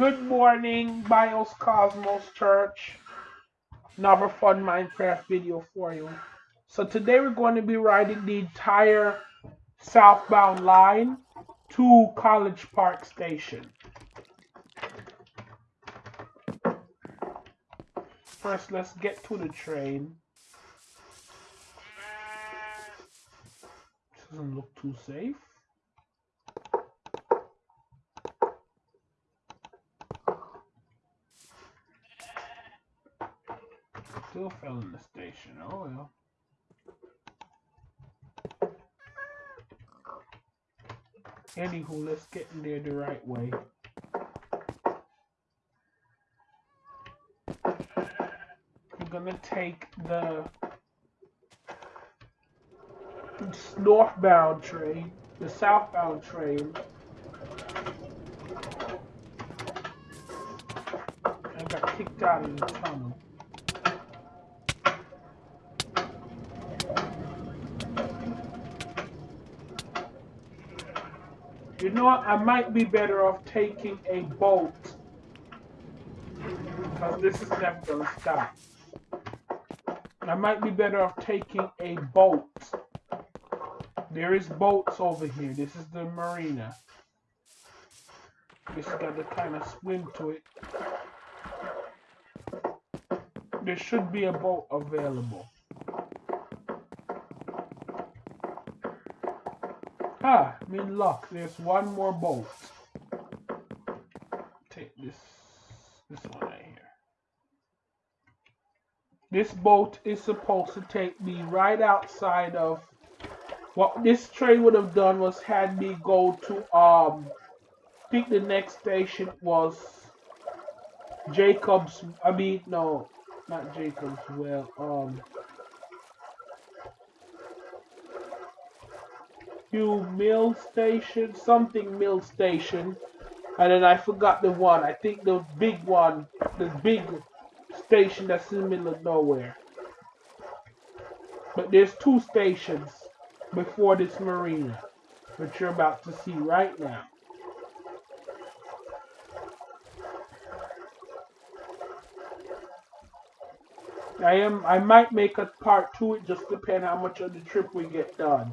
Good morning, Bios Cosmos Church. Another fun Minecraft video for you. So today we're going to be riding the entire southbound line to College Park Station. First, let's get to the train. Doesn't look too safe. Still fell in the station. Oh well. Anywho, let's get in there the right way. We're gonna take the northbound train, the southbound train. I got kicked out of the tunnel. You know what? I might be better off taking a boat. Because this is never going to stop. I might be better off taking a boat. There is boats over here. This is the marina. Just got to kind of swim to it. There should be a boat available. Ah, luck. There's one more bolt. Take this, this one right here. This bolt is supposed to take me right outside of what this train would have done was had me go to um I think the next station was Jacobs I mean no not Jacobs well um New Mill Station, something Mill Station, and then I forgot the one. I think the big one, the big station that's in the middle of nowhere. But there's two stations before this marina, which you're about to see right now. I am I might make a part to it just depend how much of the trip we get done.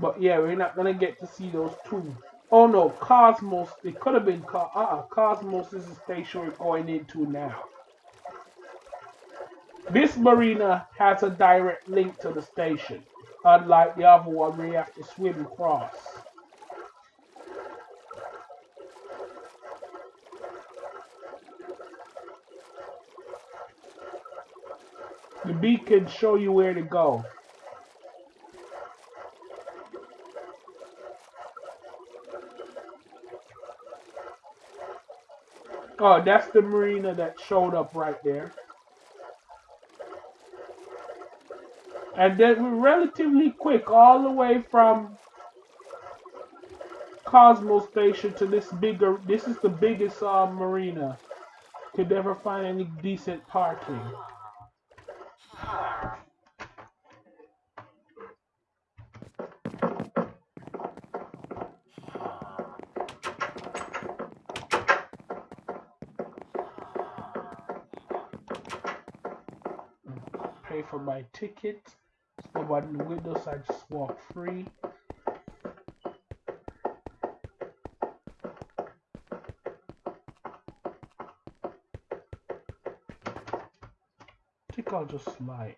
But yeah, we're not gonna get to see those two. Oh no, Cosmos. It could have been uh uh Cosmos is the station we're going into now. This marina has a direct link to the station, unlike the other one you have to swim across. The beacon show you where to go. Oh, that's the marina that showed up right there. And then we're relatively quick all the way from Cosmo Station to this bigger, this is the biggest uh, marina. Could never find any decent parking. Pay for my ticket. Nobody in the windows, I just walk free. I think I'll just slide.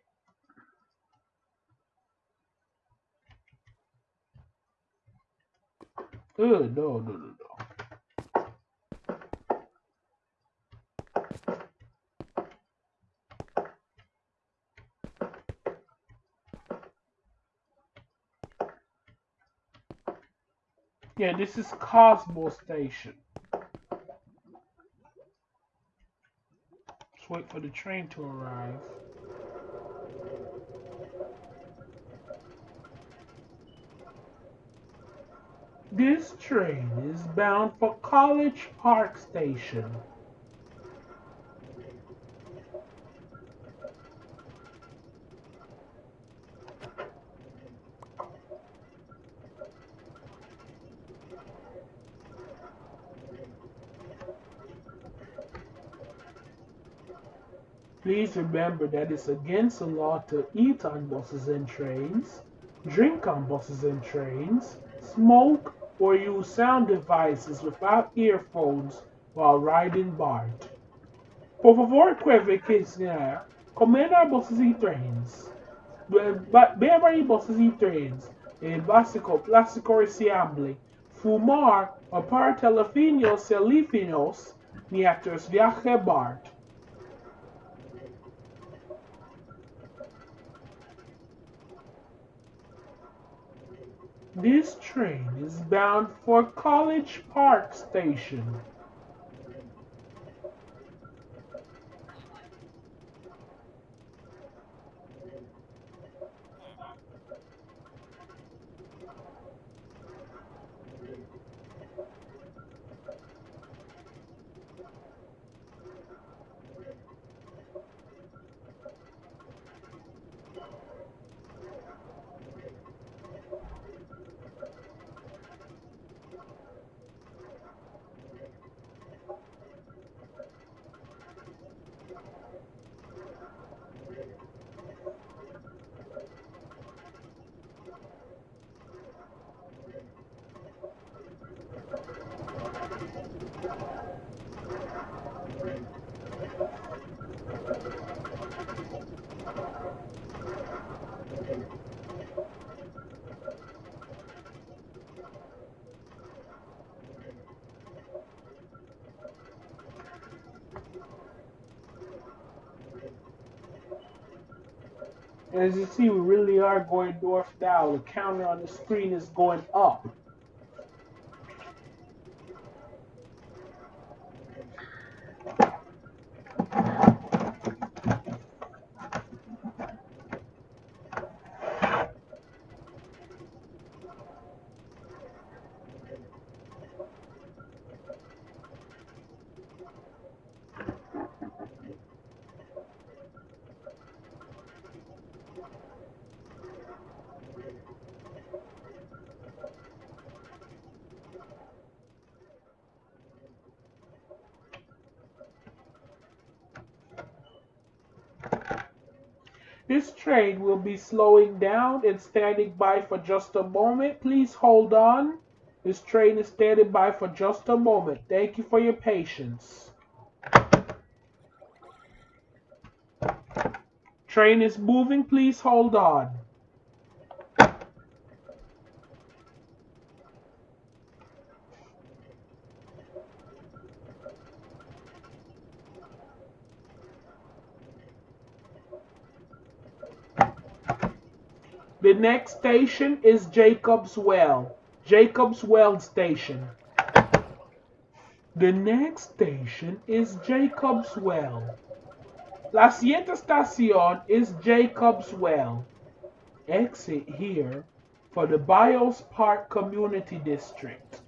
Oh, uh, no, no, no, no. Yeah, this is Cosmo Station. Just wait for the train to arrive. This train is bound for College Park Station. Please remember that it's against the law to eat on buses and trains, drink on buses and trains, smoke, or use sound devices without earphones while riding BART. Por favor, comer buses e trens. Beber em buses e trens. É básico, plástico reciclable. Fumar ou par telefinos celífinos mientras viaja BART. This train is bound for College Park Station. As you see, we really are going north now. The counter on the screen is going up. This train will be slowing down and standing by for just a moment. Please hold on. This train is standing by for just a moment. Thank you for your patience. Train is moving. Please hold on. The next station is Jacob's Well. Jacob's Well Station. The next station is Jacob's Well. La siguiente estación is Jacob's Well. Exit here for the Bios Park Community District.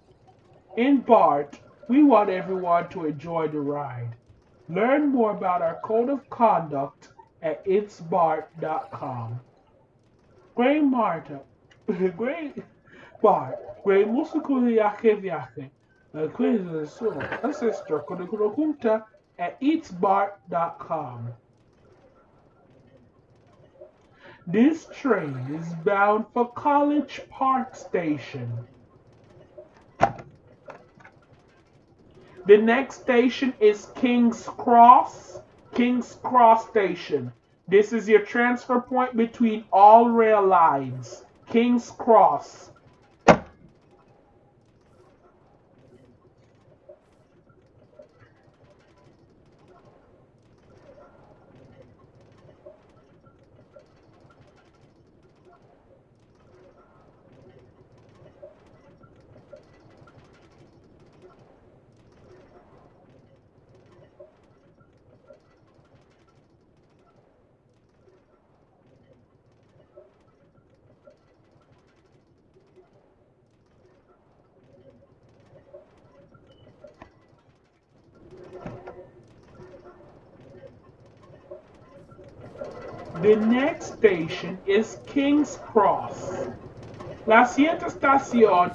In BART, we want everyone to enjoy the ride. Learn more about our code of conduct at itsbart.com. Grey Marta, Grey Bar, Grey Músico Viaje Viaje, La Cuisa Su Ancestor Junta at eatsbart.com. This train is bound for College Park Station. The next station is King's Cross, King's Cross Station. This is your transfer point between all rail lines. King's Cross. The next station is King's Cross. La siguiente estación